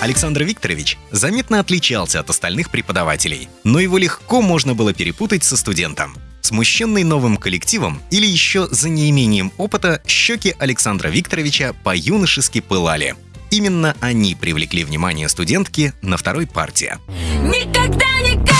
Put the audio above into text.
Александр Викторович заметно отличался от остальных преподавателей, но его легко можно было перепутать со студентом. Смущенный новым коллективом или еще за неимением опыта, щеки Александра Викторовича по-юношески пылали. Именно они привлекли внимание студентки на второй партии. Никогда, никогда,